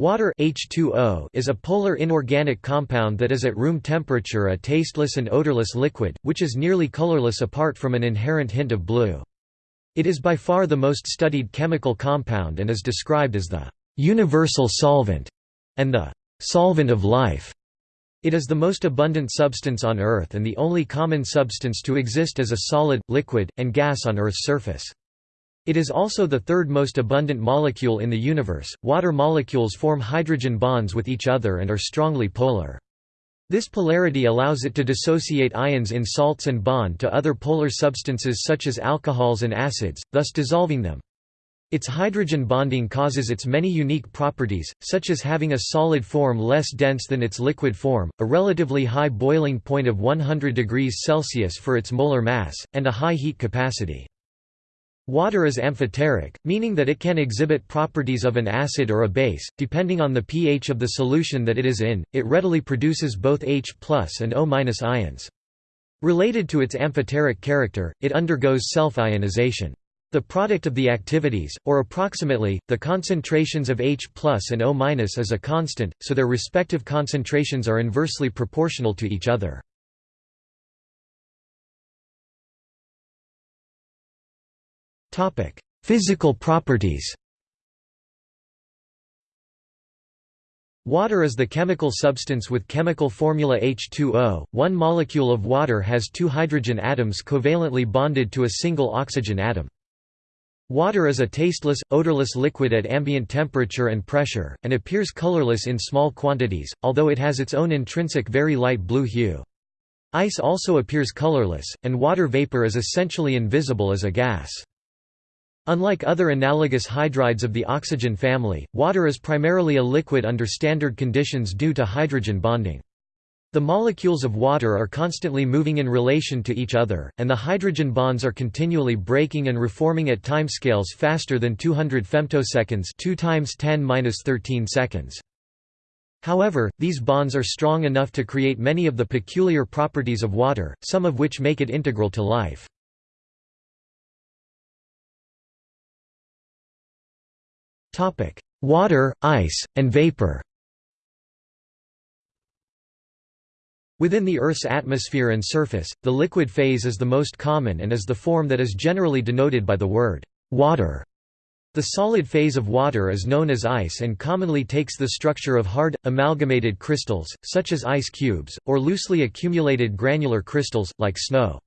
Water H2O is a polar inorganic compound that is at room temperature a tasteless and odorless liquid, which is nearly colorless apart from an inherent hint of blue. It is by far the most studied chemical compound and is described as the «universal solvent» and the «solvent of life». It is the most abundant substance on Earth and the only common substance to exist as a solid, liquid, and gas on Earth's surface. It is also the third most abundant molecule in the universe. Water molecules form hydrogen bonds with each other and are strongly polar. This polarity allows it to dissociate ions in salts and bond to other polar substances such as alcohols and acids, thus dissolving them. Its hydrogen bonding causes its many unique properties, such as having a solid form less dense than its liquid form, a relatively high boiling point of 100 degrees Celsius for its molar mass, and a high heat capacity. Water is amphoteric, meaning that it can exhibit properties of an acid or a base, depending on the pH of the solution that it is in. It readily produces both H and O ions. Related to its amphoteric character, it undergoes self-ionization. The product of the activities, or approximately, the concentrations of H and O is a constant, so their respective concentrations are inversely proportional to each other. Physical properties Water is the chemical substance with chemical formula H2O. One molecule of water has two hydrogen atoms covalently bonded to a single oxygen atom. Water is a tasteless, odorless liquid at ambient temperature and pressure, and appears colorless in small quantities, although it has its own intrinsic very light blue hue. Ice also appears colorless, and water vapor is essentially invisible as a gas. Unlike other analogous hydrides of the oxygen family, water is primarily a liquid under standard conditions due to hydrogen bonding. The molecules of water are constantly moving in relation to each other, and the hydrogen bonds are continually breaking and reforming at timescales faster than 200 femtoseconds 2 times 10 seconds. However, these bonds are strong enough to create many of the peculiar properties of water, some of which make it integral to life. Water, ice, and vapor Within the Earth's atmosphere and surface, the liquid phase is the most common and is the form that is generally denoted by the word water. The solid phase of water is known as ice and commonly takes the structure of hard, amalgamated crystals, such as ice cubes, or loosely accumulated granular crystals, like snow.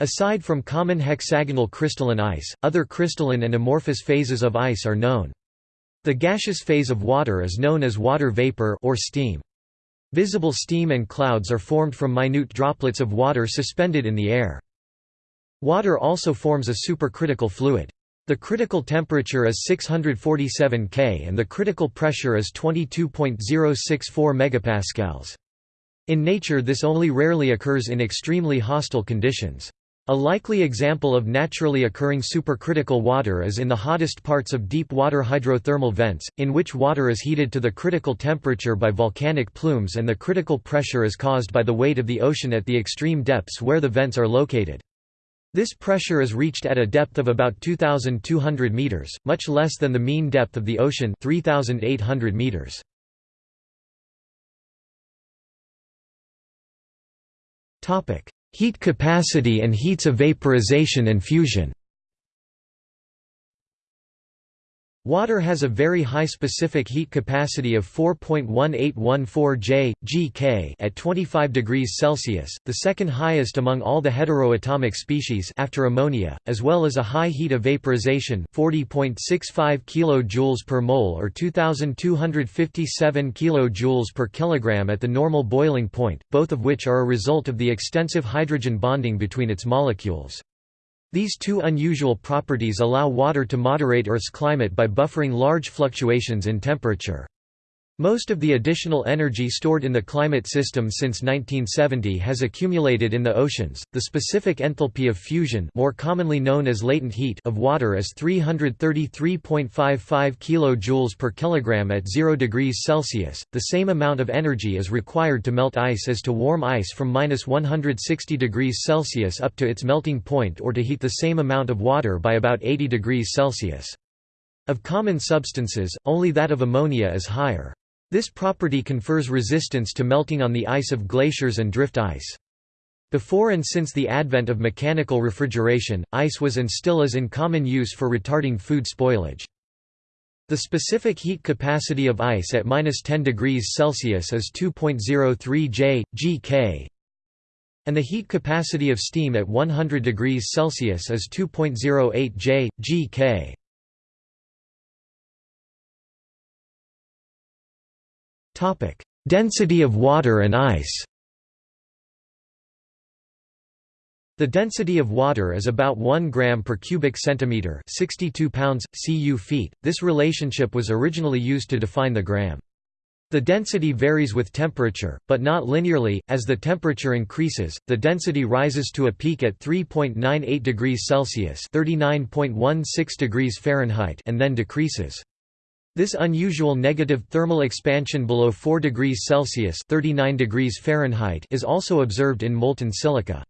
Aside from common hexagonal crystalline ice, other crystalline and amorphous phases of ice are known. The gaseous phase of water is known as water vapor or steam. Visible steam and clouds are formed from minute droplets of water suspended in the air. Water also forms a supercritical fluid. The critical temperature is 647 K and the critical pressure is 22.064 megapascals. In nature this only rarely occurs in extremely hostile conditions. A likely example of naturally occurring supercritical water is in the hottest parts of deep water hydrothermal vents, in which water is heated to the critical temperature by volcanic plumes and the critical pressure is caused by the weight of the ocean at the extreme depths where the vents are located. This pressure is reached at a depth of about 2,200 meters, much less than the mean depth of the ocean 3,800 meters. Topic: Heat capacity and heats of vaporization and fusion Water has a very high specific heat capacity of 4.1814 J, GK at 25 degrees Celsius, the second highest among all the heteroatomic species after ammonia, as well as a high heat of vaporization 40.65 kJ per mole or 2257 kJ per kilogram at the normal boiling point, both of which are a result of the extensive hydrogen bonding between its molecules. These two unusual properties allow water to moderate Earth's climate by buffering large fluctuations in temperature. Most of the additional energy stored in the climate system since 1970 has accumulated in the oceans. The specific enthalpy of fusion, more commonly known as latent heat, of water is 333.55 kJ per kilogram at 0 degrees Celsius. The same amount of energy is required to melt ice as to warm ice from -160 degrees Celsius up to its melting point or to heat the same amount of water by about 80 degrees Celsius. Of common substances, only that of ammonia is higher. This property confers resistance to melting on the ice of glaciers and drift ice. Before and since the advent of mechanical refrigeration, ice was and still is in common use for retarding food spoilage. The specific heat capacity of ice at minus 10 degrees Celsius is 2.03 J, GK, and the heat capacity of steam at 100 degrees Celsius is 2.08 J, GK. Density of water and ice The density of water is about 1 gram per cubic centimeter, 62 pounds cu feet. This relationship was originally used to define the gram. The density varies with temperature, but not linearly. As the temperature increases, the density rises to a peak at 3.98 degrees Celsius (39.16 degrees Fahrenheit) and then decreases. This unusual negative thermal expansion below 4 degrees Celsius (39 degrees Fahrenheit) is also observed in molten silica.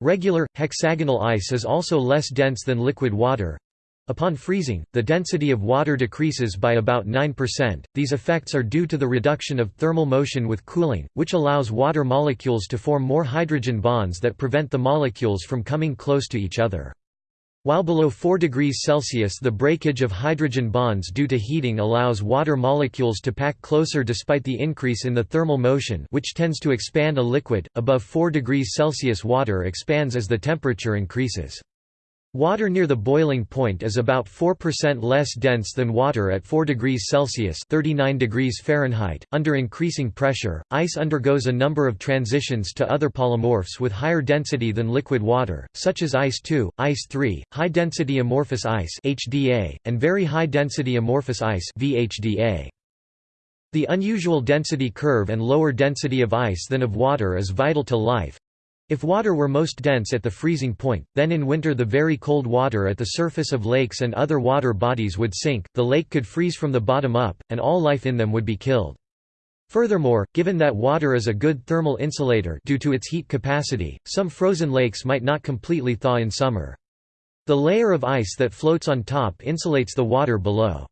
Regular, hexagonal ice is also less dense than liquid water. Upon freezing, the density of water decreases by about 9%. These effects are due to the reduction of thermal motion with cooling, which allows water molecules to form more hydrogen bonds that prevent the molecules from coming close to each other. While below 4 degrees Celsius the breakage of hydrogen bonds due to heating allows water molecules to pack closer despite the increase in the thermal motion which tends to expand a liquid, above 4 degrees Celsius water expands as the temperature increases. Water near the boiling point is about 4% less dense than water at 4 degrees Celsius (39 degrees Fahrenheit). Under increasing pressure, ice undergoes a number of transitions to other polymorphs with higher density than liquid water, such as ice 2, ice 3, high density amorphous ice (HDA), and very high density amorphous ice (VHDA). The unusual density curve and lower density of ice than of water is vital to life, if water were most dense at the freezing point, then in winter the very cold water at the surface of lakes and other water bodies would sink, the lake could freeze from the bottom up, and all life in them would be killed. Furthermore, given that water is a good thermal insulator due to its heat capacity, some frozen lakes might not completely thaw in summer. The layer of ice that floats on top insulates the water below.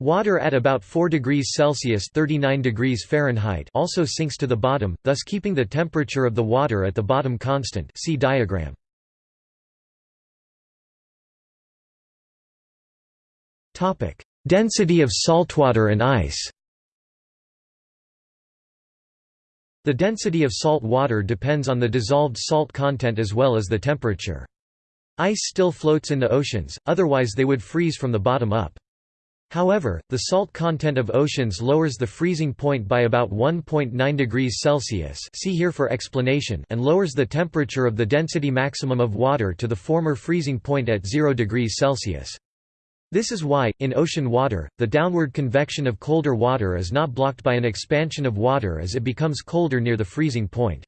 Water at about 4 degrees Celsius 39 degrees Fahrenheit also sinks to the bottom, thus keeping the temperature of the water at the bottom constant see diagram. Density of saltwater and ice The density of salt water depends on the dissolved salt content as well as the temperature. Ice still floats in the oceans, otherwise they would freeze from the bottom up. However, the salt content of oceans lowers the freezing point by about 1.9 degrees Celsius see here for explanation and lowers the temperature of the density maximum of water to the former freezing point at 0 degrees Celsius. This is why, in ocean water, the downward convection of colder water is not blocked by an expansion of water as it becomes colder near the freezing point.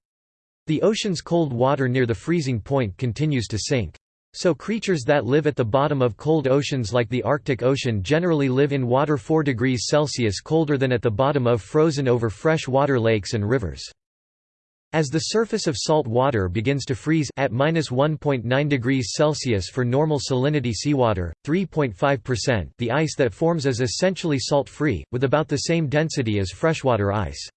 The ocean's cold water near the freezing point continues to sink. So creatures that live at the bottom of cold oceans like the Arctic Ocean generally live in water 4 degrees Celsius colder than at the bottom of frozen over fresh water lakes and rivers. As the surface of salt water begins to freeze at minus 1.9 degrees Celsius for normal salinity seawater, 3.5%, the ice that forms is essentially salt-free, with about the same density as freshwater ice.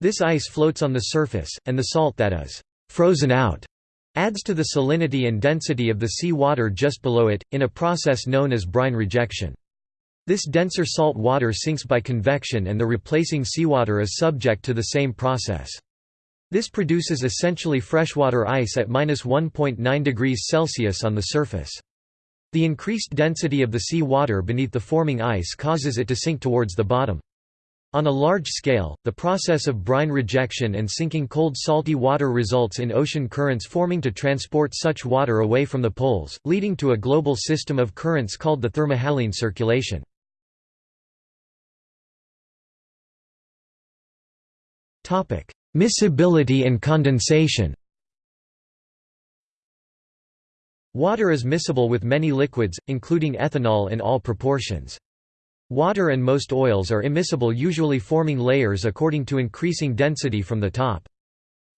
This ice floats on the surface, and the salt that is frozen out adds to the salinity and density of the sea water just below it, in a process known as brine rejection. This denser salt water sinks by convection and the replacing seawater is subject to the same process. This produces essentially freshwater ice at minus 1.9 degrees Celsius on the surface. The increased density of the sea water beneath the forming ice causes it to sink towards the bottom. On a large scale, the process of brine rejection and sinking cold salty water results in ocean currents forming to transport such water away from the poles, leading to a global system of currents called the thermohaline circulation. Miscibility and condensation Water is miscible with many liquids, including ethanol in all proportions. Water and most oils are immiscible usually forming layers according to increasing density from the top.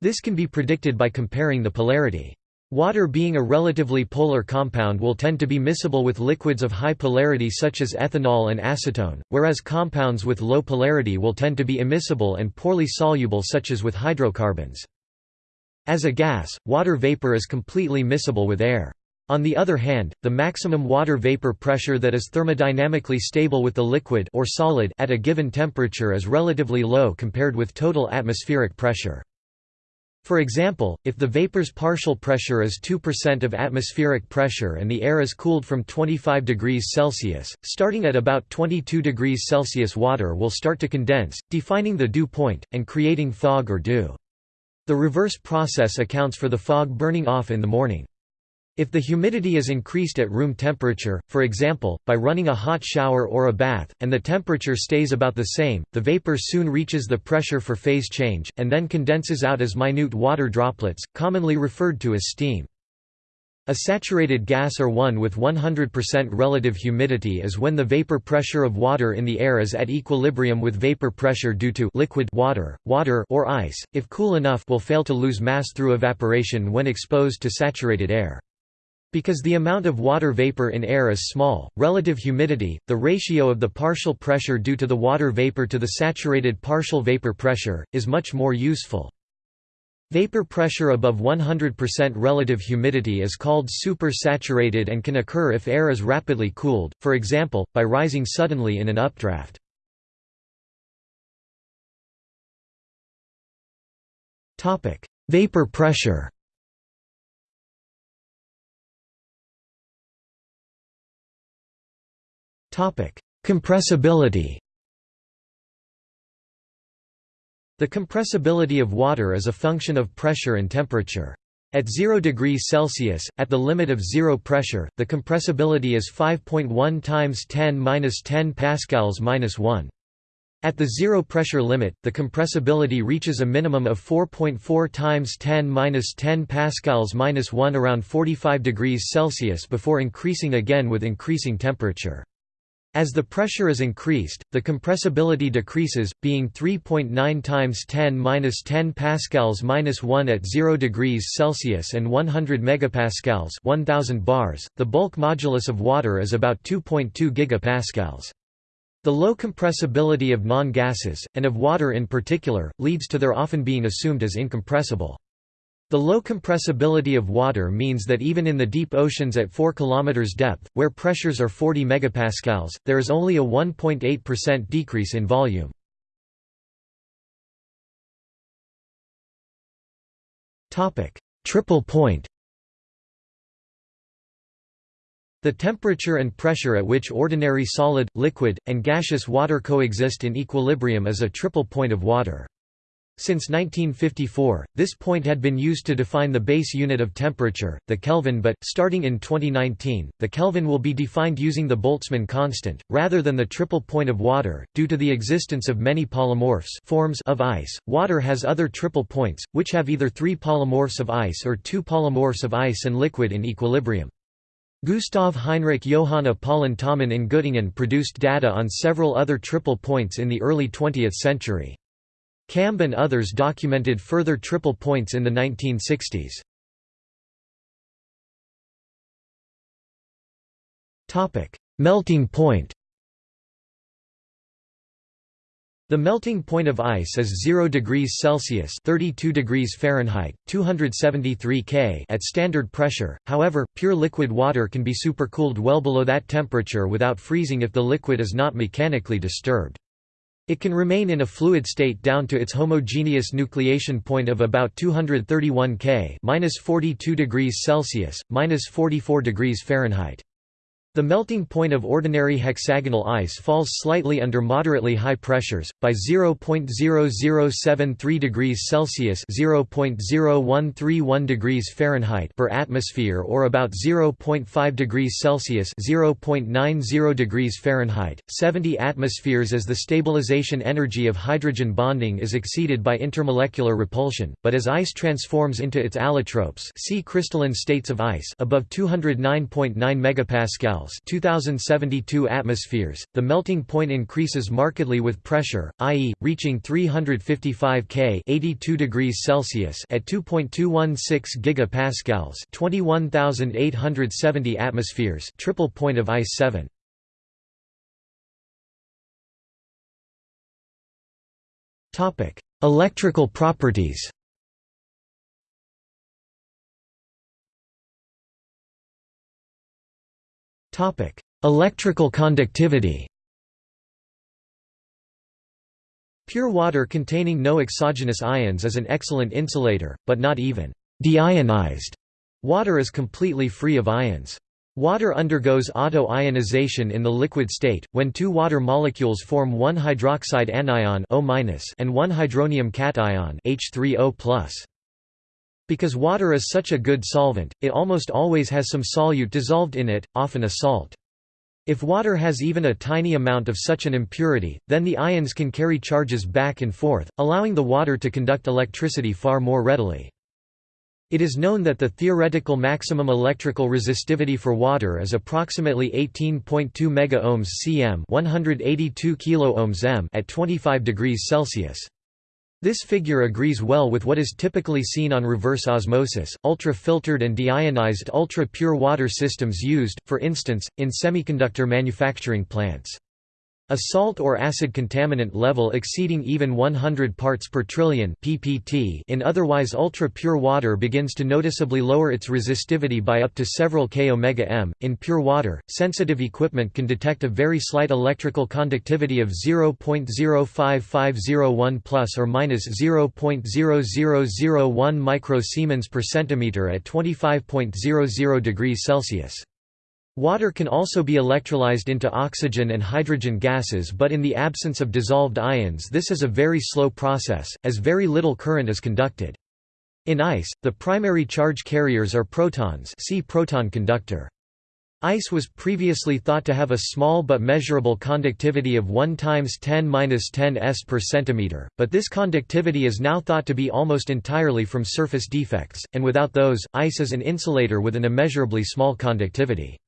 This can be predicted by comparing the polarity. Water being a relatively polar compound will tend to be miscible with liquids of high polarity such as ethanol and acetone, whereas compounds with low polarity will tend to be immiscible and poorly soluble such as with hydrocarbons. As a gas, water vapor is completely miscible with air. On the other hand, the maximum water vapor pressure that is thermodynamically stable with the liquid or solid at a given temperature is relatively low compared with total atmospheric pressure. For example, if the vapor's partial pressure is 2% of atmospheric pressure and the air is cooled from 25 degrees Celsius, starting at about 22 degrees Celsius water will start to condense, defining the dew point, and creating fog or dew. The reverse process accounts for the fog burning off in the morning. If the humidity is increased at room temperature, for example, by running a hot shower or a bath, and the temperature stays about the same, the vapor soon reaches the pressure for phase change, and then condenses out as minute water droplets, commonly referred to as steam. A saturated gas or one with 100% relative humidity is when the vapor pressure of water in the air is at equilibrium with vapor pressure due to liquid water, water or ice, if cool enough will fail to lose mass through evaporation when exposed to saturated air. Because the amount of water vapor in air is small, relative humidity, the ratio of the partial pressure due to the water vapor to the saturated partial vapor pressure, is much more useful. Vapor pressure above 100% relative humidity is called supersaturated and can occur if air is rapidly cooled, for example, by rising suddenly in an updraft. Vapor pressure Compressibility The compressibility of water is a function of pressure and temperature. At 0 degrees Celsius, at the limit of zero pressure, the compressibility is 5.1 times 10^-10 pascals minus 1. At the zero pressure limit, the compressibility reaches a minimum of 4.4 times 10^-10 pascals minus 1 around 45 degrees Celsius before increasing again with increasing temperature. As the pressure is increased, the compressibility decreases, being 3.9 times 10^-10 pascals minus 1 at 0 degrees Celsius and 100 megapascals 1000 bars. The bulk modulus of water is about 2.2 gigapascals. The low compressibility of non-gases, and of water in particular, leads to their often being assumed as incompressible. The low compressibility of water means that even in the deep oceans at 4 km depth, where pressures are 40 megapascals, there is only a 1.8% decrease in volume. Triple point The temperature and pressure at which ordinary solid, liquid, and gaseous water coexist in equilibrium is a triple point of water. Since 1954, this point had been used to define the base unit of temperature, the Kelvin but, starting in 2019, the Kelvin will be defined using the Boltzmann constant, rather than the triple point of water. Due to the existence of many polymorphs forms of ice, water has other triple points, which have either three polymorphs of ice or two polymorphs of ice and liquid in equilibrium. Gustav Heinrich Johann Apollon Tammann in Göttingen produced data on several other triple points in the early 20th century. Kamb and others documented further triple points in the 1960s. Melting point The melting point of ice is 0 degrees Celsius (32 degrees Fahrenheit, 273 K) at standard pressure. However, pure liquid water can be supercooled well below that temperature without freezing if the liquid is not mechanically disturbed. It can remain in a fluid state down to its homogeneous nucleation point of about 231 K (-42 degrees Celsius, -44 degrees Fahrenheit). The melting point of ordinary hexagonal ice falls slightly under moderately high pressures, by 0.0073 degrees Celsius (0.0131 degrees Fahrenheit) per atmosphere or about 0.5 degrees Celsius (0.90 degrees Fahrenheit). 70 atmospheres as the stabilization energy of hydrogen bonding is exceeded by intermolecular repulsion, but as ice transforms into its allotropes see crystalline states of ice above 209.9 megapascal Pascals 2072 atmospheres. The melting point increases markedly with pressure, i.e., reaching 355 K 82 degrees Celsius at 2.216 gigapascals 21870 atmospheres triple point of ice 7. Topic: Electrical properties. Topic: Electrical conductivity. Pure water containing no exogenous ions is an excellent insulator, but not even deionized water is completely free of ions. Water undergoes auto-ionization in the liquid state, when two water molecules form one hydroxide anion and one hydronium cation H3O+. Because water is such a good solvent, it almost always has some solute dissolved in it, often a salt. If water has even a tiny amount of such an impurity, then the ions can carry charges back and forth, allowing the water to conduct electricity far more readily. It is known that the theoretical maximum electrical resistivity for water is approximately 18.2 megaohms cm, 182 kiloohms m at 25 degrees Celsius. This figure agrees well with what is typically seen on reverse osmosis, ultra-filtered and deionized ultra-pure water systems used, for instance, in semiconductor manufacturing plants. A salt or acid contaminant level exceeding even 100 parts per trillion ppt in otherwise ultra-pure water begins to noticeably lower its resistivity by up to several k omega m. In pure water, sensitive equipment can detect a very slight electrical conductivity of 0.05501 plus or minus 0.0001 microsiemens per centimeter at 25.00 degrees Celsius. Water can also be electrolyzed into oxygen and hydrogen gases but in the absence of dissolved ions this is a very slow process, as very little current is conducted. In ice, the primary charge carriers are protons see proton conductor. Ice was previously thought to have a small but measurable conductivity of 1 times 10 10 s per centimeter, but this conductivity is now thought to be almost entirely from surface defects, and without those, ice is an insulator with an immeasurably small conductivity.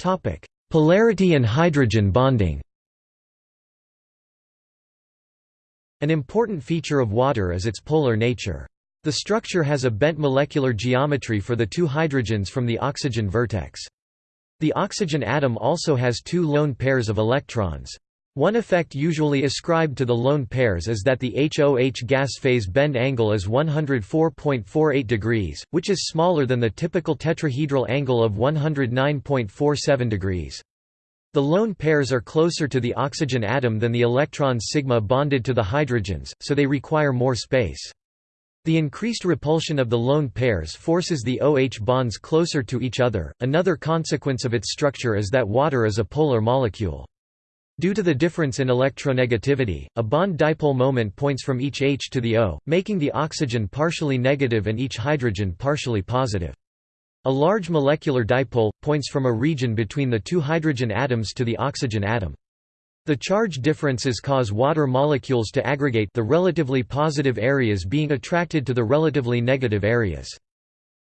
Topic: Polarity and hydrogen bonding. An important feature of water is its polar nature. The structure has a bent molecular geometry for the two hydrogens from the oxygen vertex. The oxygen atom also has two lone pairs of electrons. One effect usually ascribed to the lone pairs is that the HOH gas phase bend angle is 104.48 degrees, which is smaller than the typical tetrahedral angle of 109.47 degrees. The lone pairs are closer to the oxygen atom than the electrons sigma bonded to the hydrogens, so they require more space. The increased repulsion of the lone pairs forces the OH bonds closer to each other. Another consequence of its structure is that water is a polar molecule. Due to the difference in electronegativity, a bond dipole moment points from each H to the O, making the oxygen partially negative and each hydrogen partially positive. A large molecular dipole, points from a region between the two hydrogen atoms to the oxygen atom. The charge differences cause water molecules to aggregate the relatively positive areas being attracted to the relatively negative areas.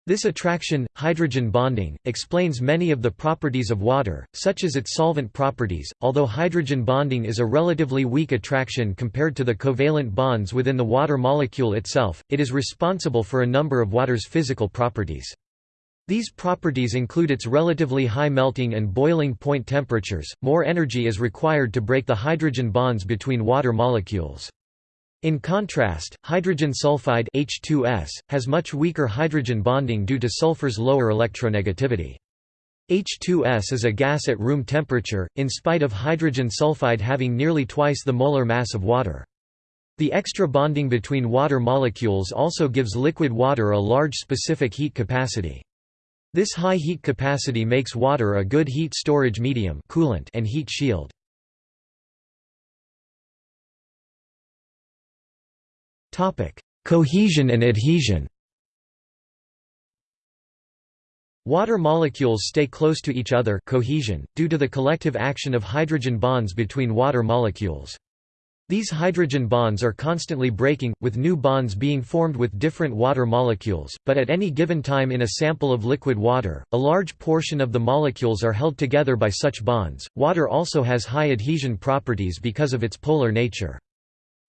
This attraction, hydrogen bonding, explains many of the properties of water, such as its solvent properties, although hydrogen bonding is a relatively weak attraction compared to the covalent bonds within the water molecule itself, it is responsible for a number of water's physical properties. These properties include its relatively high melting and boiling point temperatures, more energy is required to break the hydrogen bonds between water molecules. In contrast, hydrogen sulfide H2S, has much weaker hydrogen bonding due to sulfur's lower electronegativity. H2S is a gas at room temperature, in spite of hydrogen sulfide having nearly twice the molar mass of water. The extra bonding between water molecules also gives liquid water a large specific heat capacity. This high heat capacity makes water a good heat storage medium coolant and heat shield. Cohesion and adhesion Water molecules stay close to each other cohesion, due to the collective action of hydrogen bonds between water molecules. These hydrogen bonds are constantly breaking, with new bonds being formed with different water molecules, but at any given time in a sample of liquid water, a large portion of the molecules are held together by such bonds. Water also has high adhesion properties because of its polar nature.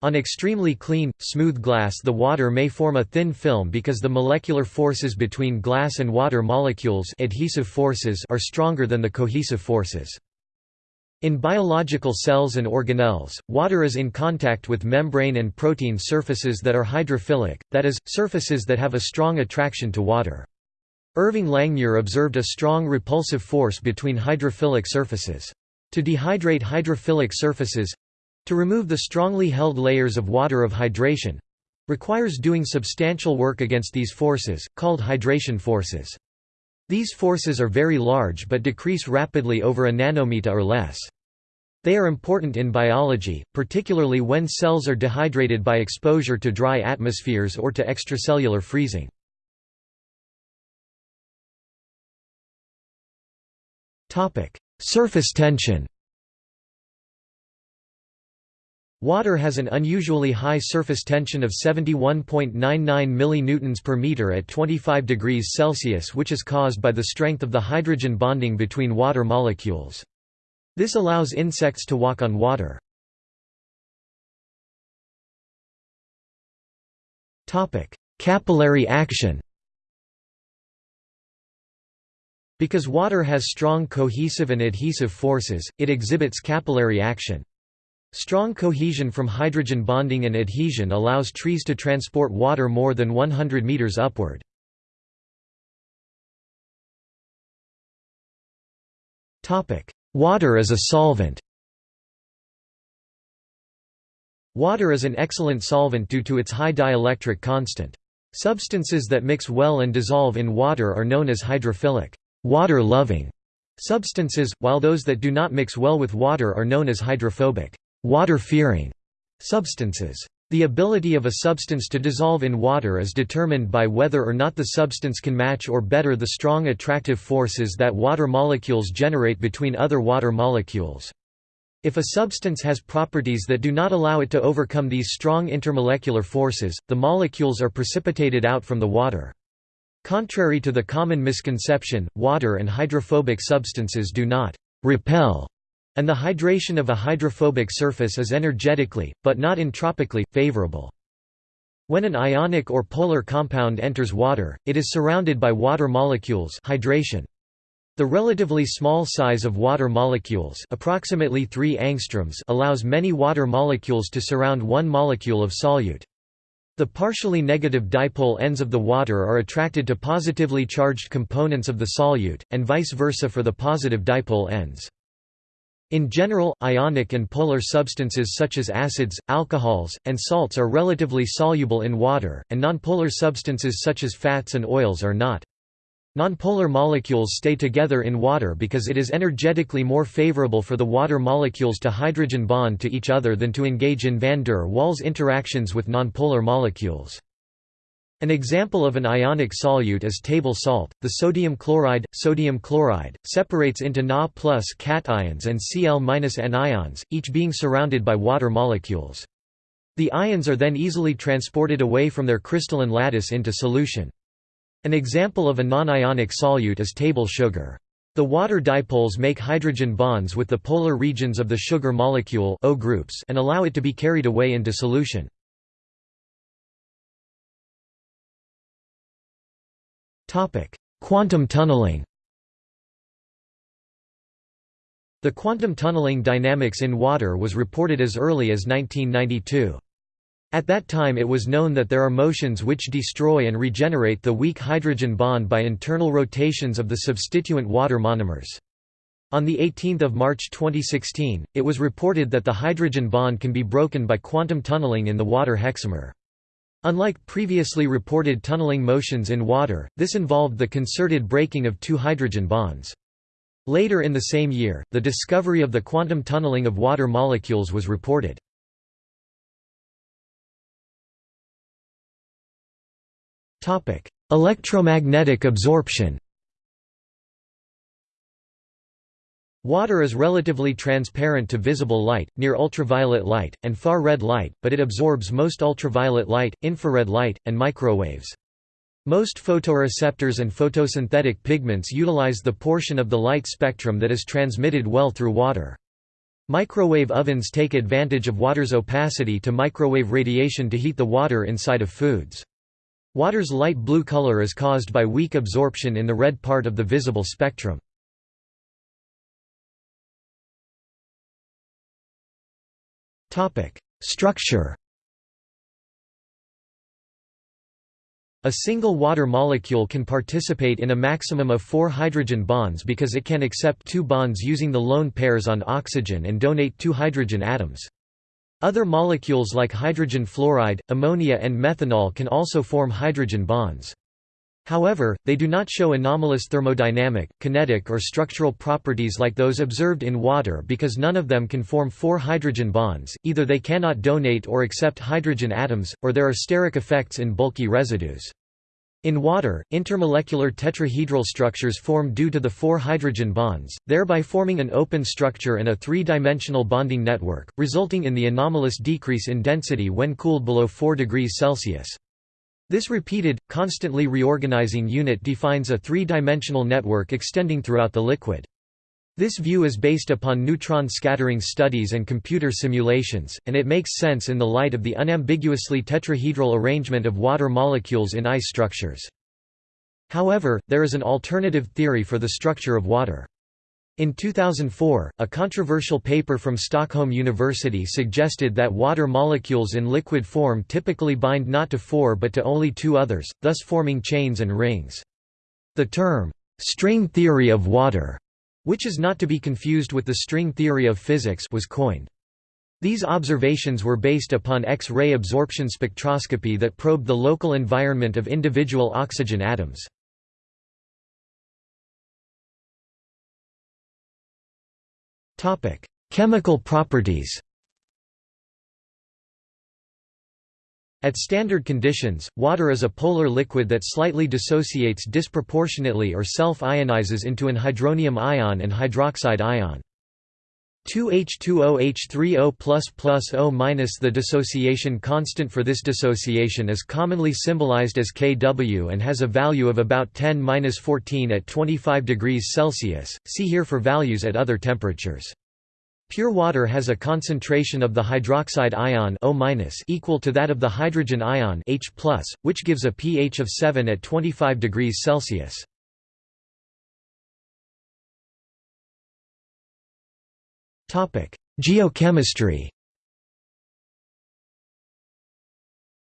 On extremely clean, smooth glass the water may form a thin film because the molecular forces between glass and water molecules adhesive forces are stronger than the cohesive forces. In biological cells and organelles, water is in contact with membrane and protein surfaces that are hydrophilic, that is, surfaces that have a strong attraction to water. Irving Langmuir observed a strong repulsive force between hydrophilic surfaces. To dehydrate hydrophilic surfaces—to remove the strongly held layers of water of hydration—requires doing substantial work against these forces, called hydration forces. These forces are very large but decrease rapidly over a nanometer or less. They are important in biology, particularly when cells are dehydrated by exposure to dry atmospheres or to extracellular freezing. Surface tension Water has an unusually high surface tension of 71.99 mN per meter at 25 degrees Celsius which is caused by the strength of the hydrogen bonding between water molecules. This allows insects to walk on water. Capillary action Because water has strong cohesive and adhesive forces, it exhibits capillary action. Strong cohesion from hydrogen bonding and adhesion allows trees to transport water more than 100 meters upward. Water as a solvent Water is an excellent solvent due to its high dielectric constant. Substances that mix well and dissolve in water are known as hydrophilic water-loving substances, while those that do not mix well with water are known as hydrophobic water-fearing substances. The ability of a substance to dissolve in water is determined by whether or not the substance can match or better the strong attractive forces that water molecules generate between other water molecules. If a substance has properties that do not allow it to overcome these strong intermolecular forces, the molecules are precipitated out from the water. Contrary to the common misconception, water and hydrophobic substances do not repel and the hydration of a hydrophobic surface is energetically, but not entropically, favorable. When an ionic or polar compound enters water, it is surrounded by water molecules hydration. The relatively small size of water molecules approximately 3 angstroms allows many water molecules to surround one molecule of solute. The partially negative dipole ends of the water are attracted to positively charged components of the solute, and vice versa for the positive dipole ends. In general, ionic and polar substances such as acids, alcohols, and salts are relatively soluble in water, and nonpolar substances such as fats and oils are not. Nonpolar molecules stay together in water because it is energetically more favorable for the water molecules to hydrogen bond to each other than to engage in van der Waals interactions with nonpolar molecules. An example of an ionic solute is table salt. The sodium chloride, sodium chloride, separates into Na plus cations and Cl minus anions, each being surrounded by water molecules. The ions are then easily transported away from their crystalline lattice into solution. An example of a non-ionic solute is table sugar. The water dipoles make hydrogen bonds with the polar regions of the sugar molecule O groups and allow it to be carried away into solution. Quantum tunneling The quantum tunneling dynamics in water was reported as early as 1992. At that time it was known that there are motions which destroy and regenerate the weak hydrogen bond by internal rotations of the substituent water monomers. On 18 March 2016, it was reported that the hydrogen bond can be broken by quantum tunneling in the water hexamer. Unlike previously reported tunneling motions in water, this involved the concerted breaking of two hydrogen bonds. Later in the same year, the discovery of the quantum tunneling of water molecules was reported. Electromagnetic absorption Water is relatively transparent to visible light, near ultraviolet light, and far red light, but it absorbs most ultraviolet light, infrared light, and microwaves. Most photoreceptors and photosynthetic pigments utilize the portion of the light spectrum that is transmitted well through water. Microwave ovens take advantage of water's opacity to microwave radiation to heat the water inside of foods. Water's light blue color is caused by weak absorption in the red part of the visible spectrum. Structure A single water molecule can participate in a maximum of four hydrogen bonds because it can accept two bonds using the lone pairs on oxygen and donate two hydrogen atoms. Other molecules like hydrogen fluoride, ammonia and methanol can also form hydrogen bonds. However, they do not show anomalous thermodynamic, kinetic or structural properties like those observed in water because none of them can form four hydrogen bonds, either they cannot donate or accept hydrogen atoms, or there are steric effects in bulky residues. In water, intermolecular tetrahedral structures form due to the four hydrogen bonds, thereby forming an open structure and a three-dimensional bonding network, resulting in the anomalous decrease in density when cooled below 4 degrees Celsius. This repeated, constantly reorganizing unit defines a three-dimensional network extending throughout the liquid. This view is based upon neutron scattering studies and computer simulations, and it makes sense in the light of the unambiguously tetrahedral arrangement of water molecules in ice structures. However, there is an alternative theory for the structure of water. In 2004, a controversial paper from Stockholm University suggested that water molecules in liquid form typically bind not to four but to only two others, thus forming chains and rings. The term, "'string theory of water' which is not to be confused with the string theory of physics was coined. These observations were based upon X-ray absorption spectroscopy that probed the local environment of individual oxygen atoms. Topic: Chemical properties. At standard conditions, water is a polar liquid that slightly dissociates disproportionately or self-ionizes into an hydronium ion and hydroxide ion. 2H20H30O++O- The dissociation constant for this dissociation is commonly symbolized as Kw and has a value of about 10-14 at 25 degrees Celsius, see here for values at other temperatures. Pure water has a concentration of the hydroxide ion O- equal to that of the hydrogen ion H+, which gives a pH of 7 at 25 degrees Celsius. Geochemistry.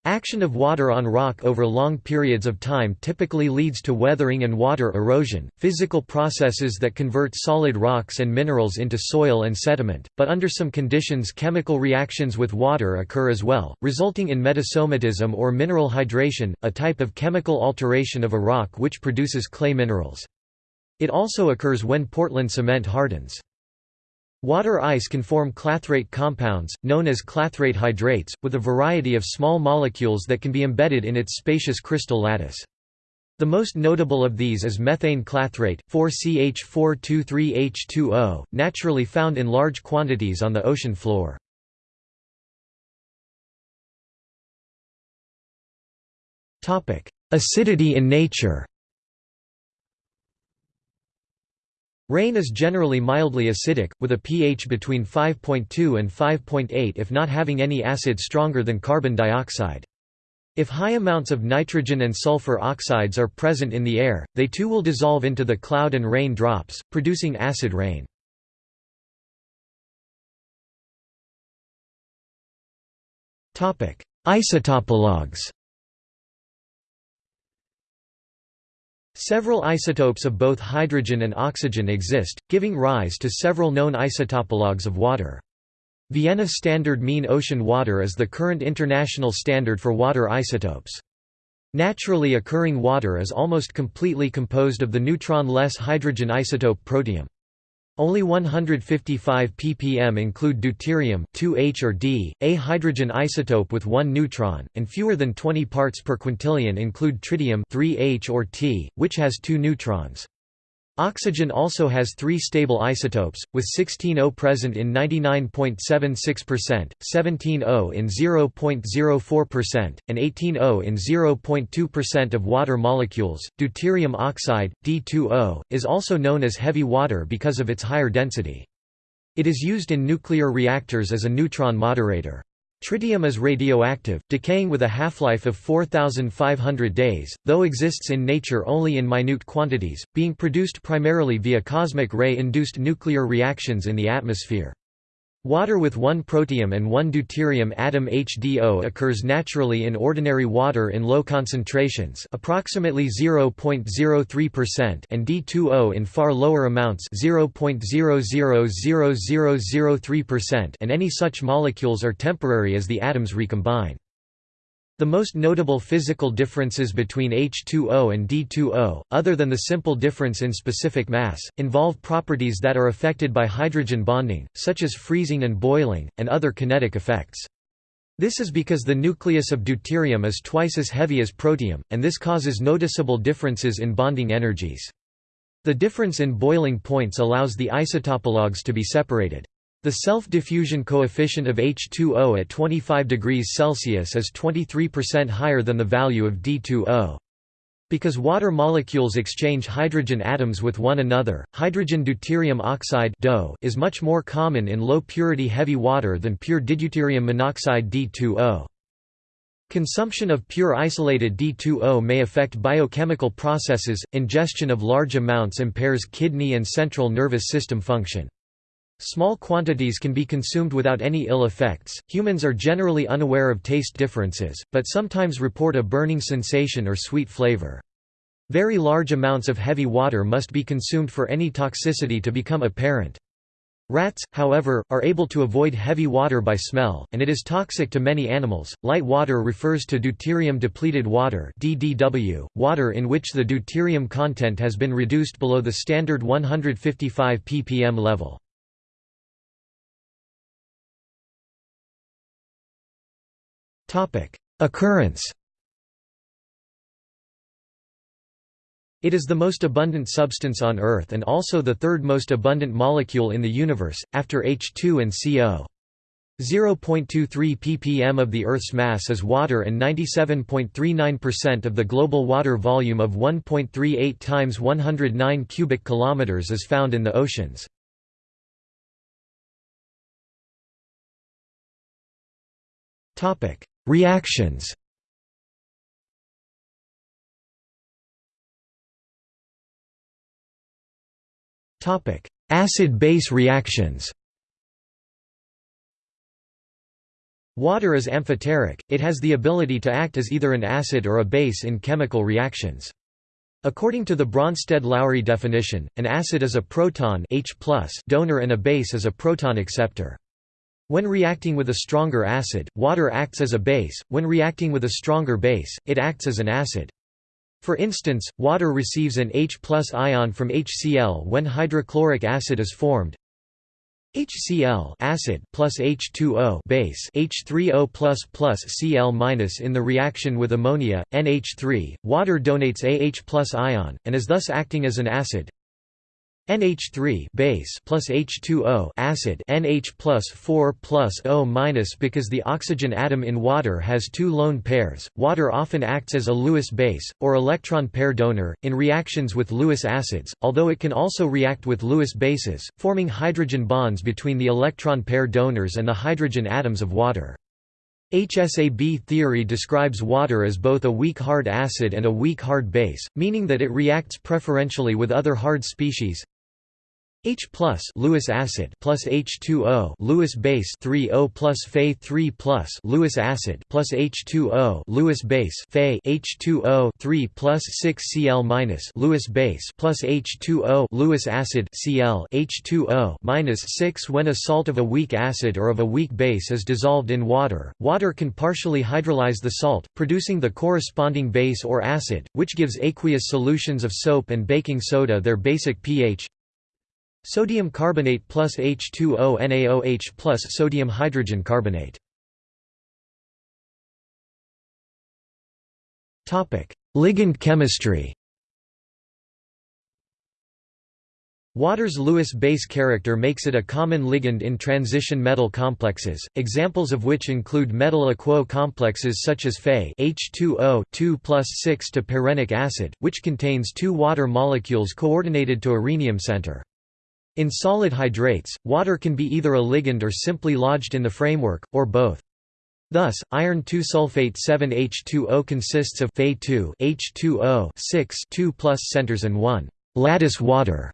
Action of water on rock over long periods of time typically leads to weathering and water erosion, physical processes that convert solid rocks and minerals into soil and sediment, but under some conditions chemical reactions with water occur as well, resulting in metasomatism or mineral hydration, a type of chemical alteration of a rock which produces clay minerals. It also occurs when Portland cement hardens. Water ice can form clathrate compounds, known as clathrate hydrates, with a variety of small molecules that can be embedded in its spacious crystal lattice. The most notable of these is methane clathrate, 4CH423H2O, naturally found in large quantities on the ocean floor. Acidity in nature Rain is generally mildly acidic, with a pH between 5.2 and 5.8 if not having any acid stronger than carbon dioxide. If high amounts of nitrogen and sulfur oxides are present in the air, they too will dissolve into the cloud and rain drops, producing acid rain. Isotopologues Several isotopes of both hydrogen and oxygen exist, giving rise to several known isotopologues of water. Vienna Standard Mean Ocean Water is the current international standard for water isotopes. Naturally occurring water is almost completely composed of the neutron-less hydrogen isotope protium. Only 155 ppm include deuterium 2H or D, a hydrogen isotope with one neutron, and fewer than 20 parts per quintillion include tritium 3H or T, which has two neutrons. Oxygen also has three stable isotopes, with 16O present in 99.76%, 17O in 0.04%, and 18O in 0.2% of water molecules. Deuterium oxide, D2O, is also known as heavy water because of its higher density. It is used in nuclear reactors as a neutron moderator. Tritium is radioactive, decaying with a half-life of 4,500 days, though exists in nature only in minute quantities, being produced primarily via cosmic ray-induced nuclear reactions in the atmosphere. Water with one protium and one deuterium atom HDO occurs naturally in ordinary water in low concentrations approximately 0.03% and D2O in far lower amounts 0.000003% and any such molecules are temporary as the atoms recombine. The most notable physical differences between H2O and D2O, other than the simple difference in specific mass, involve properties that are affected by hydrogen bonding, such as freezing and boiling, and other kinetic effects. This is because the nucleus of deuterium is twice as heavy as protium, and this causes noticeable differences in bonding energies. The difference in boiling points allows the isotopologues to be separated. The self-diffusion coefficient of H2O at 25 degrees Celsius is 23% higher than the value of D2O. Because water molecules exchange hydrogen atoms with one another, hydrogen deuterium oxide is much more common in low-purity heavy water than pure dideuterium monoxide D2O. Consumption of pure isolated D2O may affect biochemical processes, ingestion of large amounts impairs kidney and central nervous system function. Small quantities can be consumed without any ill effects. Humans are generally unaware of taste differences, but sometimes report a burning sensation or sweet flavor. Very large amounts of heavy water must be consumed for any toxicity to become apparent. Rats, however, are able to avoid heavy water by smell, and it is toxic to many animals. Light water refers to deuterium depleted water (DDW), water in which the deuterium content has been reduced below the standard 155 ppm level. Occurrence It is the most abundant substance on Earth and also the third most abundant molecule in the universe, after H2 and CO. 0.23 ppm of the Earth's mass is water and 97.39% of the global water volume of 1.38 times 109 cubic kilometers is found in the oceans. Topic: Reactions Acid-base reactions Water is amphoteric, it has the ability to act as either an acid or a base in chemical reactions. According to the Bronsted-Lowry definition, an acid is a proton H donor and a base is a proton acceptor. When reacting with a stronger acid, water acts as a base, when reacting with a stronger base, it acts as an acid. For instance, water receives an H ion from HCl when hydrochloric acid is formed, HCl acid plus H2O base. H3O plus plus Cl minus in the reaction with ammonia NH3 water donates AH plus ion and is thus acting as an acid NH3 base plus H2O acid NH plus 4 plus O minus because the oxygen atom in water has two lone pairs. Water often acts as a Lewis base or electron pair donor in reactions with Lewis acids, although it can also react with Lewis bases, forming hydrogen bonds between the electron pair donors and the hydrogen atoms of water. HSAB theory describes water as both a weak hard acid and a weak hard base, meaning that it reacts preferentially with other hard species, H plus Lewis acid plus H2O Lewis base 3O plus Fe 3 plus Lewis acid plus H2O Lewis base Fe H2O 3 plus 6 Cl minus Lewis base plus H2O Lewis acid Cl H2O minus 6 when a salt of a weak acid or of a weak base is dissolved in water. Water can partially hydrolyze the salt, producing the corresponding base or acid, which gives aqueous solutions of soap and baking soda their basic pH Sodium carbonate plus H2O NaOH plus sodium hydrogen carbonate. Ligand chemistry Water's Lewis base character makes it a common ligand in transition metal complexes, examples of which include metal-aquo complexes such as Fe H2O 2 6 to perrhenic acid, which contains two water molecules coordinated to a rhenium center. In solid hydrates, water can be either a ligand or simply lodged in the framework, or both. Thus, iron 2 sulfate 7H2O consists of Fe2 H2O 6 2 plus centers and 1 lattice water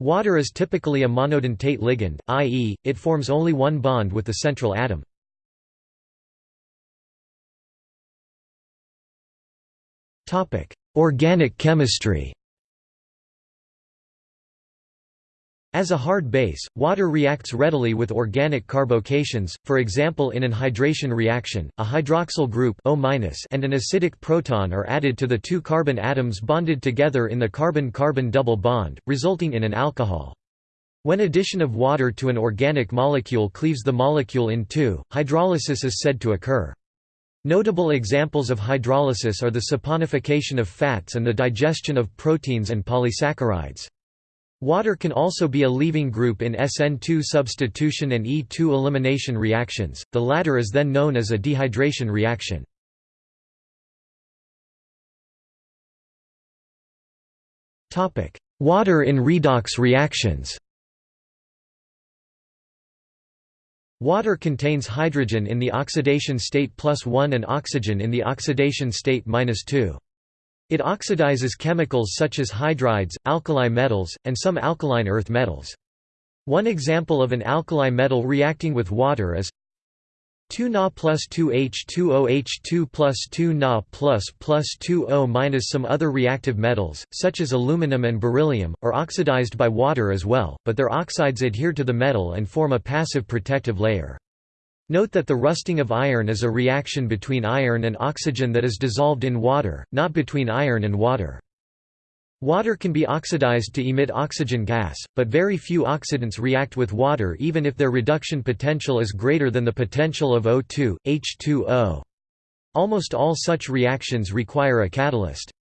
Water is typically a monodentate ligand, i.e., it forms only one bond with the central atom. Organic chemistry As a hard base, water reacts readily with organic carbocations, for example in an hydration reaction, a hydroxyl group O and an acidic proton are added to the two carbon atoms bonded together in the carbon-carbon double bond, resulting in an alcohol. When addition of water to an organic molecule cleaves the molecule in two, hydrolysis is said to occur. Notable examples of hydrolysis are the saponification of fats and the digestion of proteins and polysaccharides. Water can also be a leaving group in SN2 substitution and E2 elimination reactions, the latter is then known as a dehydration reaction. Water in redox reactions Water contains hydrogen in the oxidation state plus 1 and oxygen in the oxidation state minus 2. It oxidizes chemicals such as hydrides, alkali metals, and some alkaline earth metals. One example of an alkali metal reacting with water is 2 Na plus 2 H2O H2 plus 2 Na plus plus 2 O minus Some other reactive metals, such as aluminum and beryllium, are oxidized by water as well, but their oxides adhere to the metal and form a passive protective layer. Note that the rusting of iron is a reaction between iron and oxygen that is dissolved in water, not between iron and water. Water can be oxidized to emit oxygen gas, but very few oxidants react with water even if their reduction potential is greater than the potential of O2, H2O. Almost all such reactions require a catalyst.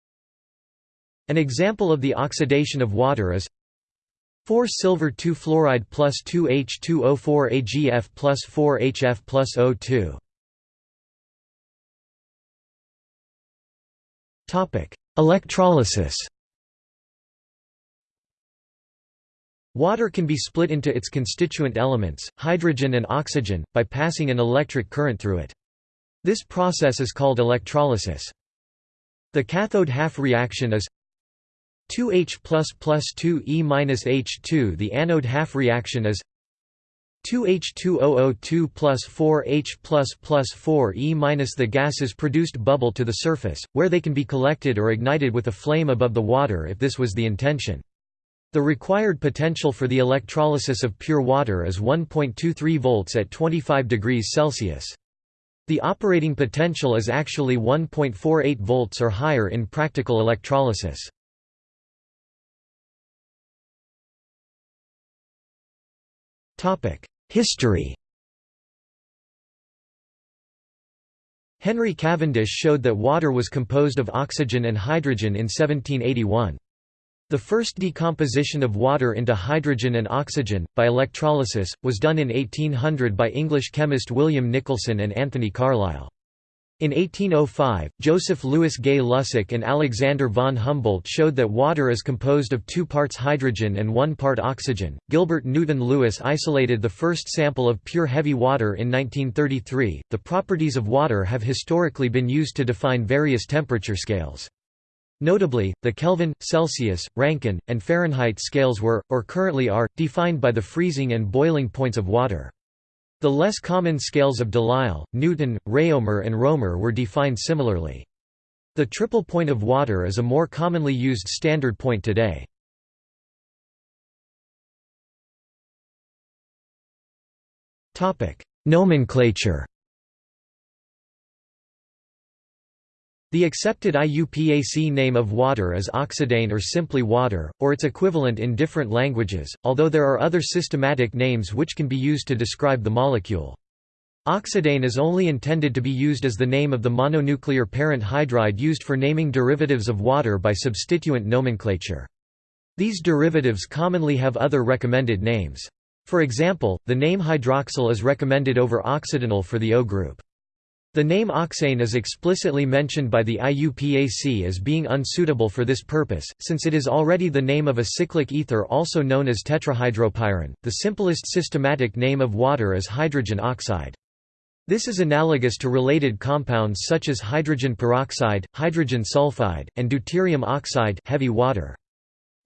An example of the oxidation of water is 4 silver 2 fluoride plus 2 H2O4 AgF plus 4 HF plus O2. Electrolysis Water can be split into its constituent elements, hydrogen and oxygen, by passing an electric current through it. This process is called electrolysis. The cathode half reaction is 2H plus plus 2E minus H2 The anode half reaction is 2H2OO2 plus 4H plus plus 4E minus The gases produced bubble to the surface, where they can be collected or ignited with a flame above the water if this was the intention. The required potential for the electrolysis of pure water is 1.23 volts at 25 degrees Celsius. The operating potential is actually 1.48 volts or higher in practical electrolysis. History Henry Cavendish showed that water was composed of oxygen and hydrogen in 1781. The first decomposition of water into hydrogen and oxygen, by electrolysis, was done in 1800 by English chemist William Nicholson and Anthony Carlisle. In 1805, Joseph Louis Gay-Lussac and Alexander von Humboldt showed that water is composed of two parts hydrogen and one part oxygen. Gilbert Newton Lewis isolated the first sample of pure heavy water in 1933. The properties of water have historically been used to define various temperature scales. Notably, the Kelvin, Celsius, Rankine, and Fahrenheit scales were, or currently are, defined by the freezing and boiling points of water. The less common scales of Delisle, Newton, Réaumur and Roemer were defined similarly. The triple point of water is a more commonly used standard point today. Nomenclature The accepted IUPAC name of water is oxidane or simply water, or its equivalent in different languages, although there are other systematic names which can be used to describe the molecule. Oxidane is only intended to be used as the name of the mononuclear parent hydride used for naming derivatives of water by substituent nomenclature. These derivatives commonly have other recommended names. For example, the name hydroxyl is recommended over oxidanyl for the O group. The name oxane is explicitly mentioned by the IUPAC as being unsuitable for this purpose, since it is already the name of a cyclic ether also known as tetrahydropyran. The simplest systematic name of water is hydrogen oxide. This is analogous to related compounds such as hydrogen peroxide, hydrogen sulfide, and deuterium oxide heavy water.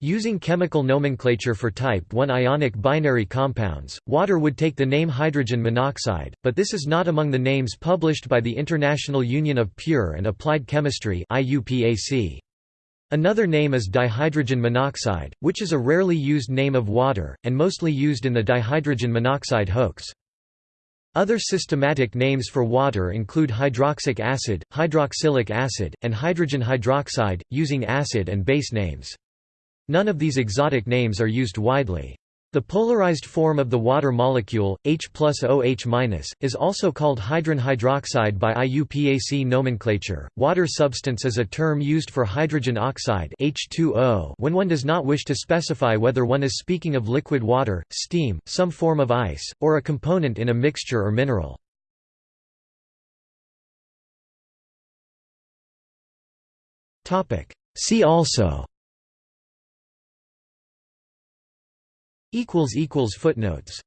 Using chemical nomenclature for type 1 ionic binary compounds, water would take the name hydrogen monoxide, but this is not among the names published by the International Union of Pure and Applied Chemistry Another name is dihydrogen monoxide, which is a rarely used name of water, and mostly used in the dihydrogen monoxide hoax. Other systematic names for water include hydroxic acid, hydroxylic acid, and hydrogen hydroxide, using acid and base names. None of these exotic names are used widely. The polarized form of the water molecule, H plus OH is also called hydron hydroxide by IUPAC nomenclature. Water substance is a term used for hydrogen oxide H2O when one does not wish to specify whether one is speaking of liquid water, steam, some form of ice, or a component in a mixture or mineral. See also Footnotes